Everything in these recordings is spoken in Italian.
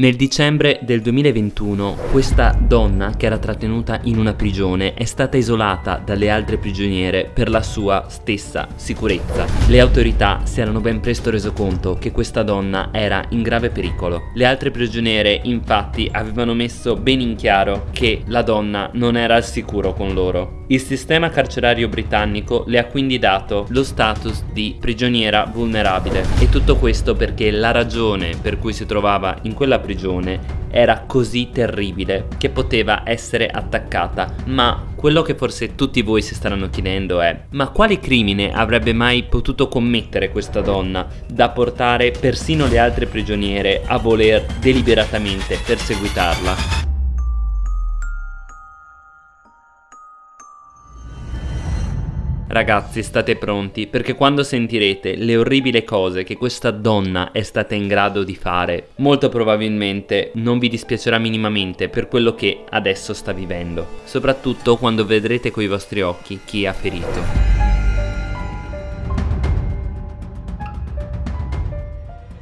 Nel dicembre del 2021 questa donna che era trattenuta in una prigione è stata isolata dalle altre prigioniere per la sua stessa sicurezza. Le autorità si erano ben presto reso conto che questa donna era in grave pericolo. Le altre prigioniere infatti avevano messo ben in chiaro che la donna non era al sicuro con loro. Il sistema carcerario britannico le ha quindi dato lo status di prigioniera vulnerabile e tutto questo perché la ragione per cui si trovava in quella prigione era così terribile che poteva essere attaccata ma quello che forse tutti voi si staranno chiedendo è ma quale crimine avrebbe mai potuto commettere questa donna da portare persino le altre prigioniere a voler deliberatamente perseguitarla? Ragazzi state pronti perché quando sentirete le orribili cose che questa donna è stata in grado di fare molto probabilmente non vi dispiacerà minimamente per quello che adesso sta vivendo soprattutto quando vedrete coi vostri occhi chi ha ferito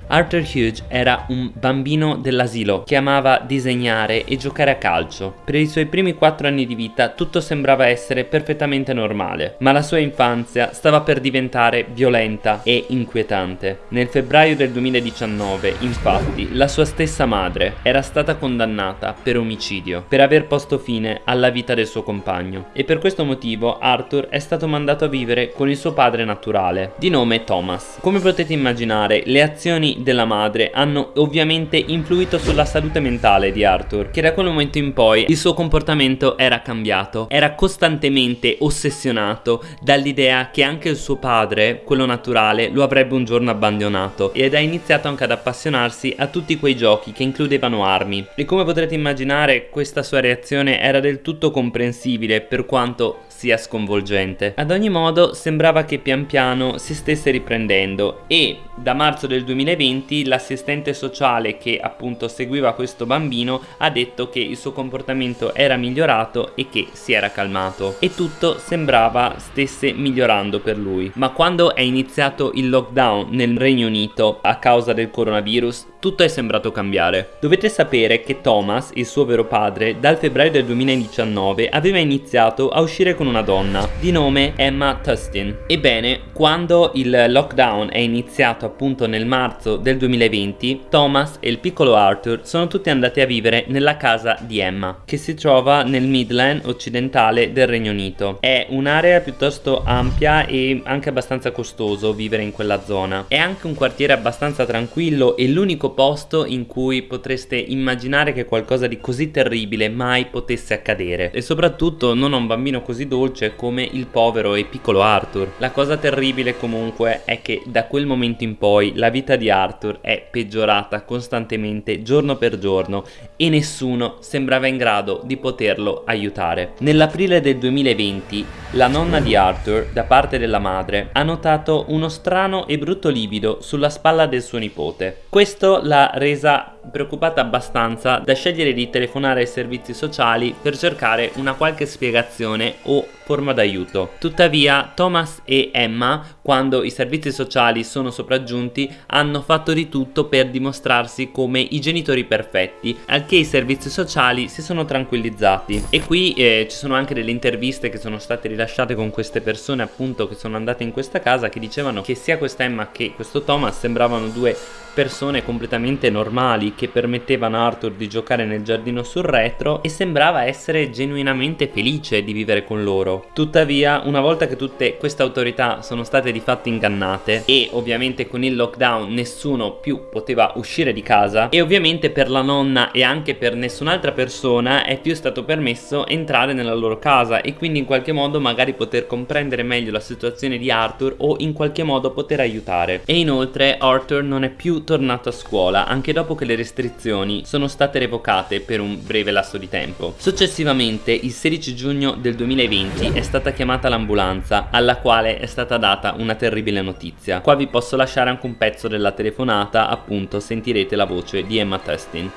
Arthur Hughes era un bambino dell'asilo che amava disegnare e giocare a calcio. Per i suoi primi 4 anni di vita tutto sembrava essere perfettamente normale, ma la sua infanzia stava per diventare violenta e inquietante. Nel febbraio del 2019, infatti, la sua stessa madre era stata condannata per omicidio, per aver posto fine alla vita del suo compagno. E per questo motivo Arthur è stato mandato a vivere con il suo padre naturale, di nome Thomas. Come potete immaginare, le azioni della madre hanno ovviamente influito sulla salute mentale di Arthur che da quel momento in poi il suo comportamento era cambiato era costantemente ossessionato dall'idea che anche il suo padre quello naturale lo avrebbe un giorno abbandonato ed ha iniziato anche ad appassionarsi a tutti quei giochi che includevano armi e come potrete immaginare questa sua reazione era del tutto comprensibile per quanto sia sconvolgente. Ad ogni modo sembrava che pian piano si stesse riprendendo e da marzo del 2020 l'assistente sociale che appunto seguiva questo bambino ha detto che il suo comportamento era migliorato e che si era calmato e tutto sembrava stesse migliorando per lui. Ma quando è iniziato il lockdown nel Regno Unito a causa del coronavirus tutto è sembrato cambiare. Dovete sapere che Thomas, il suo vero padre, dal febbraio del 2019 aveva iniziato a uscire con una donna di nome Emma Tustin. Ebbene, quando il lockdown è iniziato appunto nel marzo del 2020, Thomas e il piccolo Arthur sono tutti andati a vivere nella casa di Emma, che si trova nel Midland occidentale del Regno Unito. È un'area piuttosto ampia e anche abbastanza costoso vivere in quella zona. È anche un quartiere abbastanza tranquillo e l'unico posto in cui potreste immaginare che qualcosa di così terribile mai potesse accadere e soprattutto non a un bambino così dolce come il povero e piccolo Arthur. La cosa terribile comunque è che da quel momento in poi la vita di Arthur è peggiorata costantemente giorno per giorno e nessuno sembrava in grado di poterlo aiutare. Nell'aprile del 2020 la nonna di Arthur da parte della madre ha notato uno strano e brutto livido sulla spalla del suo nipote. Questo l'ha resa preoccupata abbastanza da scegliere di telefonare ai servizi sociali per cercare una qualche spiegazione o forma d'aiuto. Tuttavia Thomas e Emma, quando i servizi sociali sono sopraggiunti, hanno fatto di tutto per dimostrarsi come i genitori perfetti, al che i servizi sociali si sono tranquillizzati. E qui eh, ci sono anche delle interviste che sono state rilasciate con queste persone appunto che sono andate in questa casa che dicevano che sia questa Emma che questo Thomas sembravano due persone completamente normali che permettevano a Arthur di giocare nel giardino sul retro e sembrava essere genuinamente felice di vivere con loro. Tuttavia, una volta che tutte queste autorità sono state di fatto ingannate e ovviamente con il lockdown nessuno più poteva uscire di casa e ovviamente per la nonna e anche per nessun'altra persona è più stato permesso entrare nella loro casa e quindi in qualche modo magari poter comprendere meglio la situazione di Arthur o in qualche modo poter aiutare. E inoltre Arthur non è più tornato a scuola anche dopo che le restrizioni sono state revocate per un breve lasso di tempo. Successivamente il 16 giugno del 2020 è stata chiamata l'ambulanza alla quale è stata data una terribile notizia. Qua vi posso lasciare anche un pezzo della telefonata appunto sentirete la voce di Emma Testin.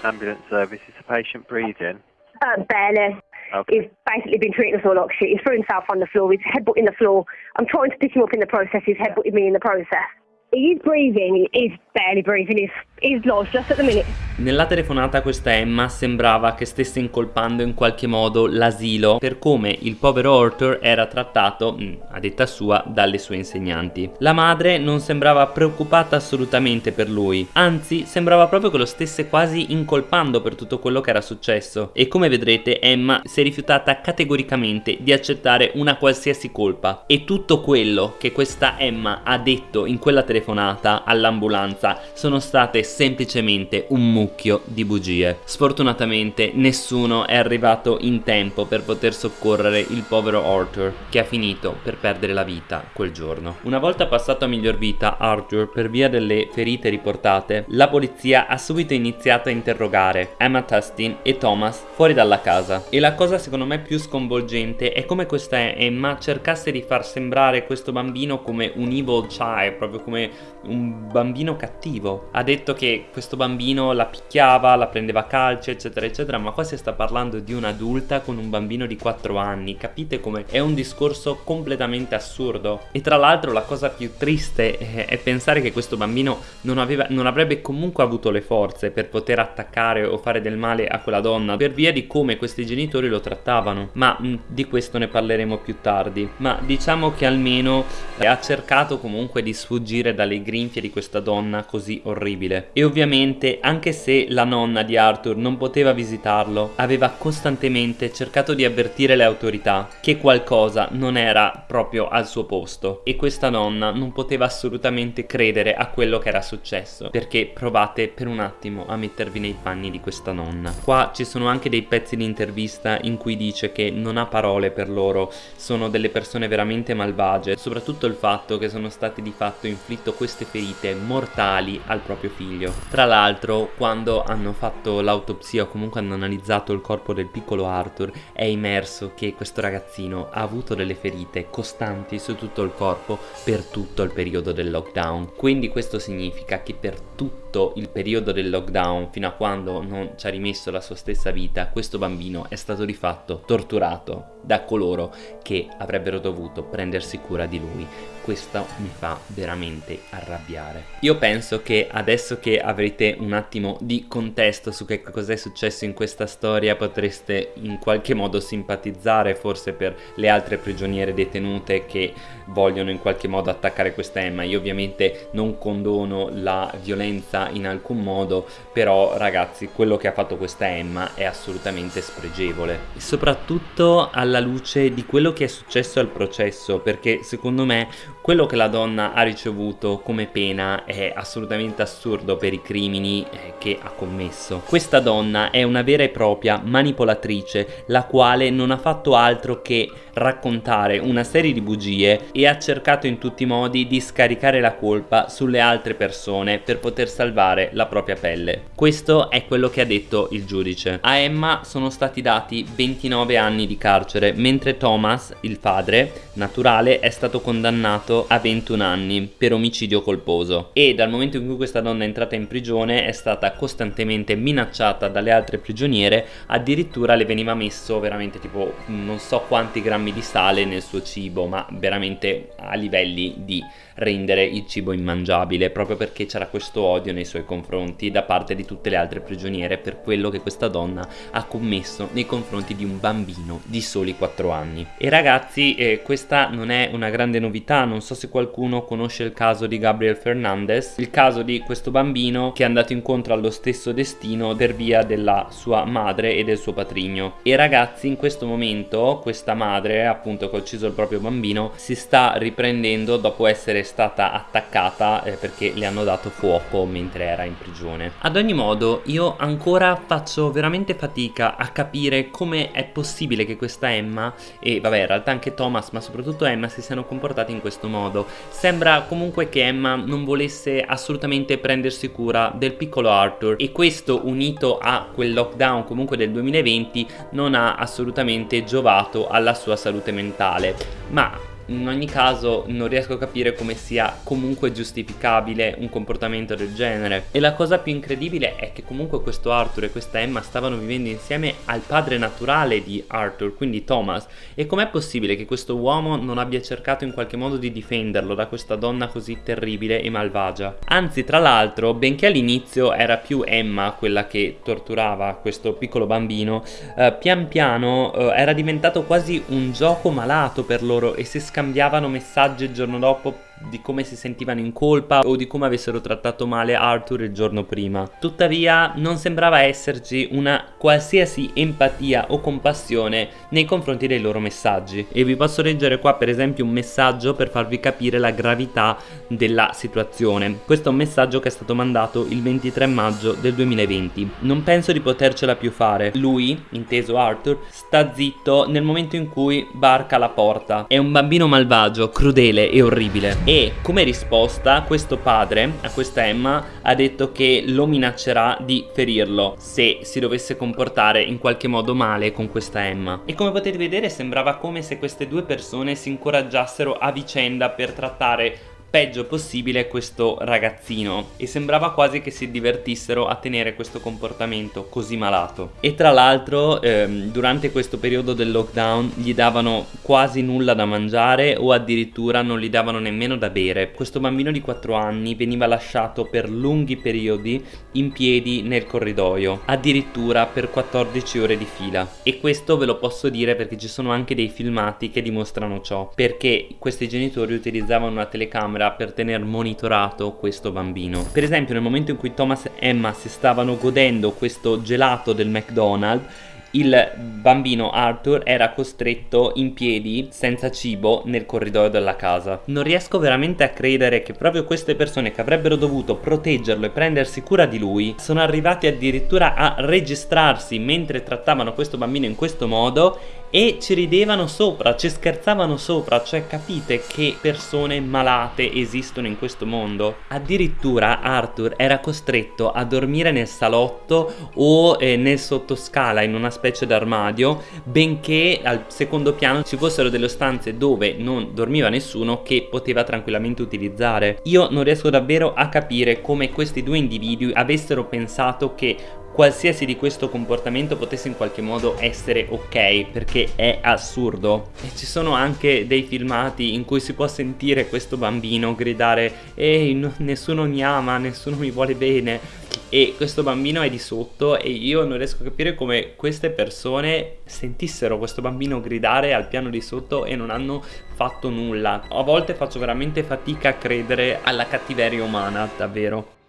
Ambulance service, is the patient breathing? Uh, barely. Okay. He's basically been treating us all like shit. He's threw himself on the floor. He's headbutting the floor. I'm trying to pick him up in the process. He's headbutting me in the process. He's breathing. He's barely breathing. He's He's lost just at the minute. Nella telefonata questa Emma sembrava che stesse incolpando in qualche modo l'asilo per come il povero Arthur era trattato, mm, a detta sua, dalle sue insegnanti. La madre non sembrava preoccupata assolutamente per lui, anzi sembrava proprio che lo stesse quasi incolpando per tutto quello che era successo e come vedrete Emma si è rifiutata categoricamente di accettare una qualsiasi colpa e tutto quello che questa Emma ha detto in quella telefonata all'ambulanza sono state semplicemente un mucchio di bugie. Sfortunatamente nessuno è arrivato in tempo per poter soccorrere il povero Arthur che ha finito per perdere la vita quel giorno. Una volta passato a miglior vita Arthur per via delle ferite riportate, la polizia ha subito iniziato a interrogare Emma Tustin e Thomas fuori dalla casa. E la cosa secondo me più sconvolgente è come questa Emma cercasse di far sembrare questo bambino come un evil child, proprio come un bambino cattivo. Ha detto che questo bambino la picchiava, la prendeva a calcio, eccetera, eccetera, ma qua si sta parlando di un'adulta con un bambino di 4 anni, capite come è un discorso completamente assurdo. E tra l'altro la cosa più triste è, è pensare che questo bambino non, aveva, non avrebbe comunque avuto le forze per poter attaccare o fare del male a quella donna per via di come questi genitori lo trattavano, ma mh, di questo ne parleremo più tardi. Ma diciamo che almeno eh, ha cercato comunque di sfuggire dalle grinfie di questa donna così orribile. E ovviamente anche se la nonna di Arthur non poteva visitarlo, aveva costantemente cercato di avvertire le autorità che qualcosa non era proprio al suo posto e questa nonna non poteva assolutamente credere a quello che era successo perché provate per un attimo a mettervi nei panni di questa nonna. Qua ci sono anche dei pezzi di intervista in cui dice che non ha parole per loro, sono delle persone veramente malvagie, soprattutto il fatto che sono state di fatto inflitto queste ferite mortali al proprio figlio. Tra l'altro quando quando hanno fatto l'autopsia o comunque hanno analizzato il corpo del piccolo Arthur è emerso che questo ragazzino ha avuto delle ferite costanti su tutto il corpo per tutto il periodo del lockdown. Quindi questo significa che per tutto il periodo del lockdown fino a quando non ci ha rimesso la sua stessa vita questo bambino è stato di fatto torturato da coloro che avrebbero dovuto prendersi cura di lui. Questo mi fa veramente arrabbiare. Io penso che adesso che avrete un attimo di contesto su che cosa è successo in questa storia potreste in qualche modo simpatizzare forse per le altre prigioniere detenute che vogliono in qualche modo attaccare questa Emma. Io ovviamente non condono la violenza in alcun modo, però ragazzi quello che ha fatto questa Emma è assolutamente spregevole. Soprattutto alla luce di quello che è successo al processo, perché secondo me quello che la donna ha ricevuto come pena è assolutamente assurdo per i crimini eh, che ha commesso. Questa donna è una vera e propria manipolatrice, la quale non ha fatto altro che raccontare una serie di bugie e ha cercato in tutti i modi di scaricare la colpa sulle altre persone per poter salvare la propria pelle. Questo è quello che ha detto il giudice. A Emma sono stati dati 29 anni di carcere, mentre Thomas, il padre naturale, è stato condannato a 21 anni per omicidio colposo. E dal momento in cui questa donna è entrata in prigione è stata costantemente minacciata dalle altre prigioniere, addirittura le veniva messo veramente tipo non so quanti grammi grammi di sale nel suo cibo ma veramente a livelli di rendere il cibo immangiabile proprio perché c'era questo odio nei suoi confronti da parte di tutte le altre prigioniere per quello che questa donna ha commesso nei confronti di un bambino di soli 4 anni. E ragazzi eh, questa non è una grande novità, non so se qualcuno conosce il caso di Gabriel Fernandez, il caso di questo bambino che è andato incontro allo stesso destino per via della sua madre e del suo patrigno. E ragazzi in questo momento questa madre appunto che ha ucciso il proprio bambino si sta riprendendo dopo essere stata attaccata eh, perché le hanno dato fuoco mentre era in prigione. Ad ogni modo io ancora faccio veramente fatica a capire come è possibile che questa Emma e vabbè in realtà anche Thomas ma soprattutto Emma si siano comportati in questo modo. Sembra comunque che Emma non volesse assolutamente prendersi cura del piccolo Arthur e questo unito a quel lockdown comunque del 2020 non ha assolutamente giovato alla sua salute mentale ma in ogni caso non riesco a capire come sia comunque giustificabile un comportamento del genere. E la cosa più incredibile è che comunque questo Arthur e questa Emma stavano vivendo insieme al padre naturale di Arthur quindi Thomas. E com'è possibile che questo uomo non abbia cercato in qualche modo di difenderlo da questa donna così terribile e malvagia? Anzi tra l'altro benché all'inizio era più Emma quella che torturava questo piccolo bambino eh, pian piano eh, era diventato quasi un gioco malato per loro e si scambiavano messaggi il giorno dopo di come si sentivano in colpa o di come avessero trattato male Arthur il giorno prima. Tuttavia non sembrava esserci una qualsiasi empatia o compassione nei confronti dei loro messaggi. E vi posso leggere qua per esempio un messaggio per farvi capire la gravità della situazione. Questo è un messaggio che è stato mandato il 23 maggio del 2020. Non penso di potercela più fare. Lui, inteso Arthur, sta zitto nel momento in cui barca la porta. È un bambino malvagio, crudele e orribile e come risposta questo padre a questa Emma ha detto che lo minaccerà di ferirlo se si dovesse comportare in qualche modo male con questa Emma. E come potete vedere sembrava come se queste due persone si incoraggiassero a vicenda per trattare peggio possibile questo ragazzino. E sembrava quasi che si divertissero a tenere questo comportamento così malato. E tra l'altro ehm, durante questo periodo del lockdown gli davano quasi nulla da mangiare o addirittura non gli davano nemmeno da bere. Questo bambino di 4 anni veniva lasciato per lunghi periodi in piedi nel corridoio addirittura per 14 ore di fila. E questo ve lo posso dire perché ci sono anche dei filmati che dimostrano ciò perché questi genitori utilizzavano una telecamera camera per tenere monitorato questo bambino. Per esempio nel momento in cui Thomas e Emma si stavano godendo questo gelato del McDonald's il bambino Arthur era costretto in piedi senza cibo nel corridoio della casa. Non riesco veramente a credere che proprio queste persone che avrebbero dovuto proteggerlo e prendersi cura di lui sono arrivati addirittura a registrarsi mentre trattavano questo bambino in questo modo e ci ridevano sopra, ci scherzavano sopra, cioè capite che persone malate esistono in questo mondo. Addirittura Arthur era costretto a dormire nel salotto o eh, nel sottoscala in una specie d'armadio, benché al secondo piano ci fossero delle stanze dove non dormiva nessuno che poteva tranquillamente utilizzare. Io non riesco davvero a capire come questi due individui avessero pensato che qualsiasi di questo comportamento potesse in qualche modo essere ok perché è assurdo. E ci sono anche dei filmati in cui si può sentire questo bambino gridare ehi no, nessuno mi ama nessuno mi vuole bene. E questo bambino è di sotto e io non riesco a capire come queste persone sentissero questo bambino gridare al piano di sotto e non hanno fatto nulla. A volte faccio veramente fatica a credere alla cattiveria umana davvero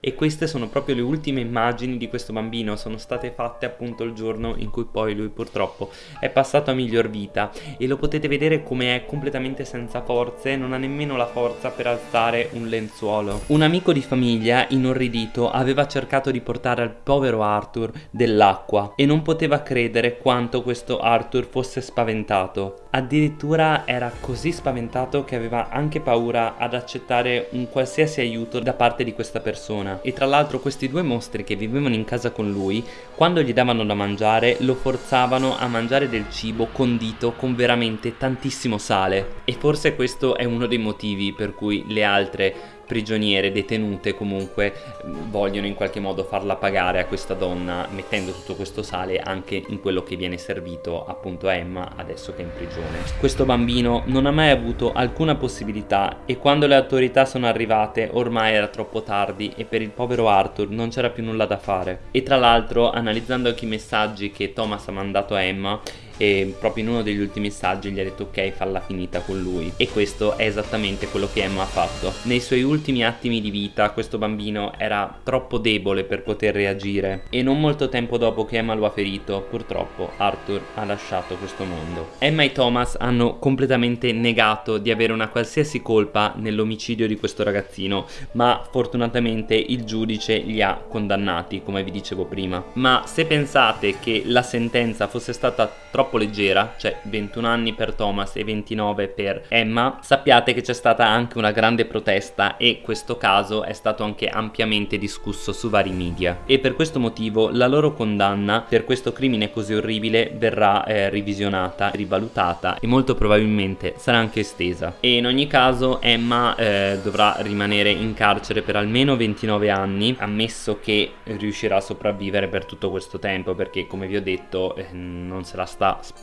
e queste sono proprio le ultime immagini di questo bambino. Sono state fatte appunto il giorno in cui poi lui purtroppo è passato a miglior vita. E lo potete vedere come è completamente senza forze non ha nemmeno la forza per alzare un lenzuolo. Un amico di famiglia inorridito aveva cercato di portare al povero Arthur dell'acqua e non poteva credere quanto questo Arthur fosse spaventato addirittura era così spaventato che aveva anche paura ad accettare un qualsiasi aiuto da parte di questa persona. E tra l'altro questi due mostri che vivevano in casa con lui quando gli davano da mangiare lo forzavano a mangiare del cibo condito con veramente tantissimo sale. E forse questo è uno dei motivi per cui le altre prigioniere detenute comunque vogliono in qualche modo farla pagare a questa donna mettendo tutto questo sale anche in quello che viene servito appunto a Emma adesso che è in prigione. Questo bambino non ha mai avuto alcuna possibilità e quando le autorità sono arrivate ormai era troppo tardi e per il povero Arthur non c'era più nulla da fare. E tra l'altro analizzando anche i messaggi che Thomas ha mandato a Emma e proprio in uno degli ultimi saggi gli ha detto ok falla finita con lui. E questo è esattamente quello che Emma ha fatto. Nei suoi ultimi attimi di vita questo bambino era troppo debole per poter reagire. E non molto tempo dopo che Emma lo ha ferito purtroppo Arthur ha lasciato questo mondo. Emma e Thomas hanno completamente negato di avere una qualsiasi colpa nell'omicidio di questo ragazzino ma fortunatamente il giudice li ha condannati come vi dicevo prima. Ma se pensate che la sentenza fosse stata troppo troppo leggera, cioè 21 anni per Thomas e 29 per Emma, sappiate che c'è stata anche una grande protesta e questo caso è stato anche ampiamente discusso su vari media. E per questo motivo la loro condanna per questo crimine così orribile verrà eh, revisionata, rivalutata e molto probabilmente sarà anche estesa. E in ogni caso Emma eh, dovrà rimanere in carcere per almeno 29 anni ammesso che riuscirà a sopravvivere per tutto questo tempo perché come vi ho detto eh, non se la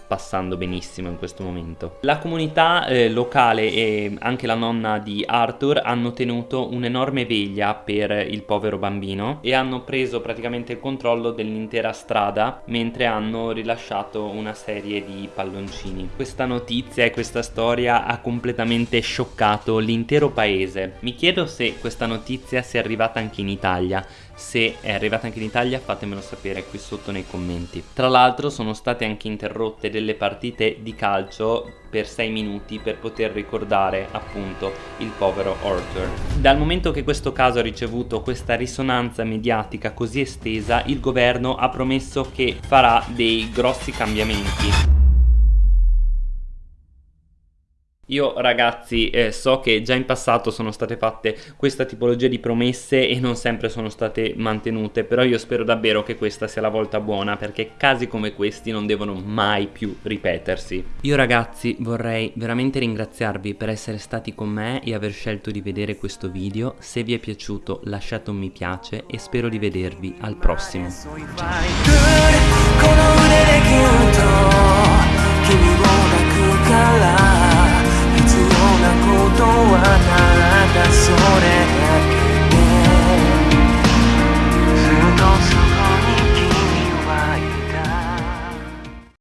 passando benissimo in questo momento. La comunità eh, locale e anche la nonna di Arthur hanno tenuto un'enorme veglia per il povero bambino e hanno preso praticamente il controllo dell'intera strada mentre hanno rilasciato una serie di palloncini. Questa notizia e questa storia ha completamente scioccato l'intero paese. Mi chiedo se questa notizia sia arrivata anche in Italia se è arrivata anche in Italia fatemelo sapere qui sotto nei commenti. Tra l'altro sono state anche interrotte delle partite di calcio per 6 minuti per poter ricordare appunto il povero Arthur. Dal momento che questo caso ha ricevuto questa risonanza mediatica così estesa, il governo ha promesso che farà dei grossi cambiamenti. Io ragazzi eh, so che già in passato sono state fatte questa tipologia di promesse e non sempre sono state mantenute però io spero davvero che questa sia la volta buona perché casi come questi non devono mai più ripetersi. Io ragazzi vorrei veramente ringraziarvi per essere stati con me e aver scelto di vedere questo video, se vi è piaciuto lasciate un mi piace e spero di vedervi al prossimo. Ciao. ことはただそれだけ。